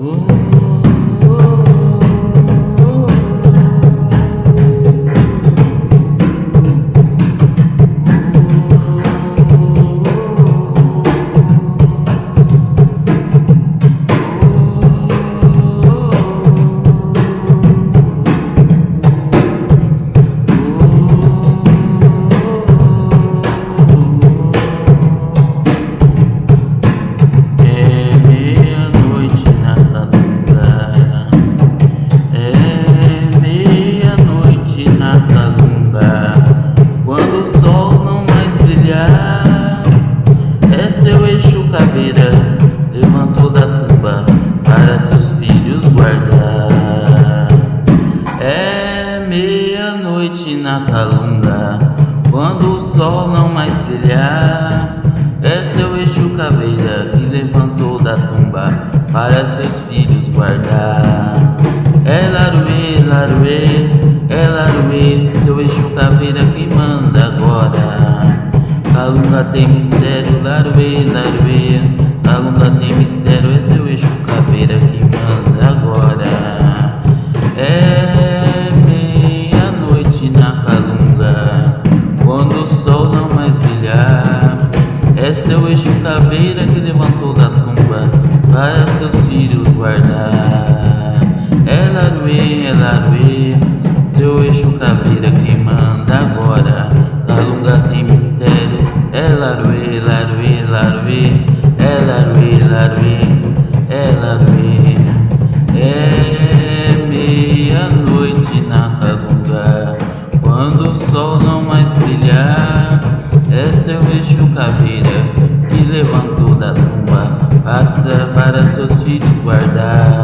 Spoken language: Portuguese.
É caveira levantou da tumba para seus filhos guardar. É meia-noite na calunga. Quando o sol não mais brilhar, é seu eixo caveira que levantou da tumba para seus filhos guardar. É laruê, laruê, é laruê, seu eixo caveira que manda agora. Calunga tem mistério, laruê, laruê, Calunga tem mistério, é seu eixo caveira que manda agora. É meia-noite na calunga, quando o sol não mais brilhar. É seu eixo caveira que levantou da tumba para seus filhos guardar. É laruê, é laruê, seu eixo caveira que laruê, é laruê, laruê, é laruê. É meia-noite na calunga, quando o sol não mais brilhar. É seu eixo caveira que levantou da tumba, passa para seus filhos guardar.